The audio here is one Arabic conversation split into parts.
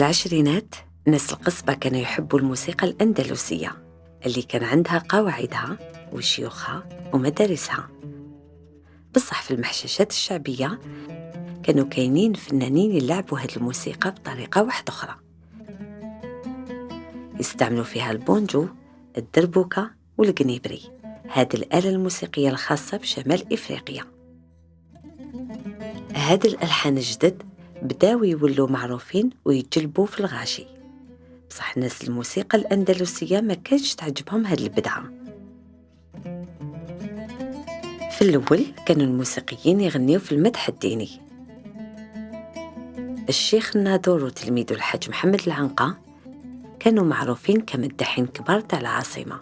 العشرينات ناس القصبة كانوا يحبوا الموسيقى الأندلسية اللي كان عندها قواعدها وشيوخها ومدارسها. بصح في المحششات الشعبية كانوا كاينين فنانين يلعبوا هذه الموسيقى بطريقة واحدة أخرى. يستعملوا فيها البونجو الدربوكة والقنيبري هذه الآلة الموسيقية الخاصة بشمال إفريقيا. هاد الألحان الجدد بداو يولوا معروفين ويتجلبوا في الغاشي. بصح الناس الموسيقى الأندلسية ما كانش تعجبهم هاد البدعة. في الأول كانوا الموسيقيين يغنيوا في المدح الديني. الشيخ النادور وتلميذه الحاج محمد العنقة كانوا معروفين كمدحين كبار تاع العاصمة.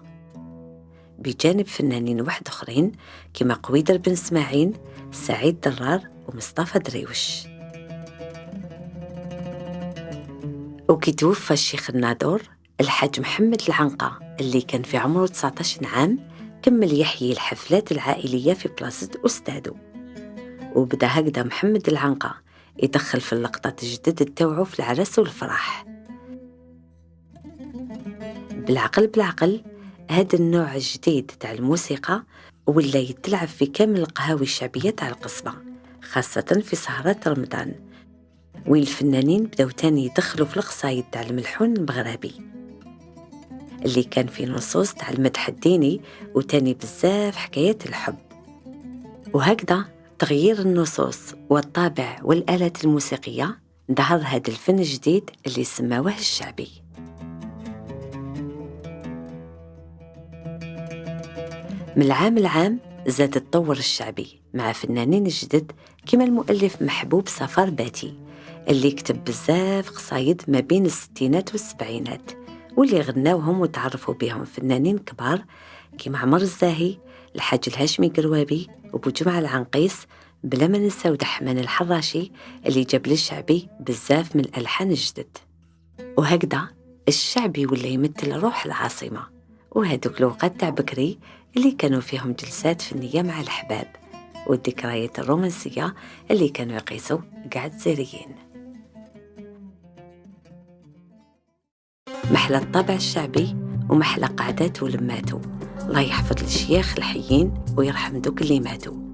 بجانب فنانين واحد آخرين كما قويدر بن إسماعيل سعيد درار ومصطفى دريوش وكي توفى الشيخ النادور الحاج محمد العنقة اللي كان في عمره 19 عام كمل يحيي الحفلات العائلية في بلاصة أستاذه وبدا هكذا محمد العنقة يدخل في اللقطات الجدد تاوعو في العرس والفرح. بالعقل بالعقل هذا النوع الجديد تاع الموسيقى ولا يتلعب في كامل القهاوي الشعبية تاع القصبة خاصة في سهرات رمضان. وين الفنانين بداو تاني يدخلوا في القصايد تاع الملحون المغربي. اللي كان في نصوص تاع المدح الديني وتاني بزاف حكايات الحب. وهكذا تغيير النصوص والطابع والآلات الموسيقية ظهر هذا الفن الجديد اللي سماوه الشعبي. من العام العام زاد التطور الشعبي مع فنانين جدد كما المؤلف محبوب سفر باتي. اللي كتب بزاف قصايد ما بين الستينات والسبعينات واللي غناوهم وتعرفوا بهم فنانين كبار كيما عمر الزاهي الحاج الهاشمي قروابي وبو جمعة العنقيس بلا ما ننساو دحمان الحراشي اللي جاب للشعبي بزاف من الألحان الجدد. وهكذا الشعبي ولا يمثل روح العاصمة. وهذوك الوقت تاع بكري اللي كانوا فيهم جلسات فنية مع الأحباب والذكريات الرومانسية اللي كانوا يقيسوا قعد زيريين محلى الطابع الشعبي ومحلى قعدات ولماتو الله يحفظ الشياخ الحيين ويرحم دوك اللي ماتوا.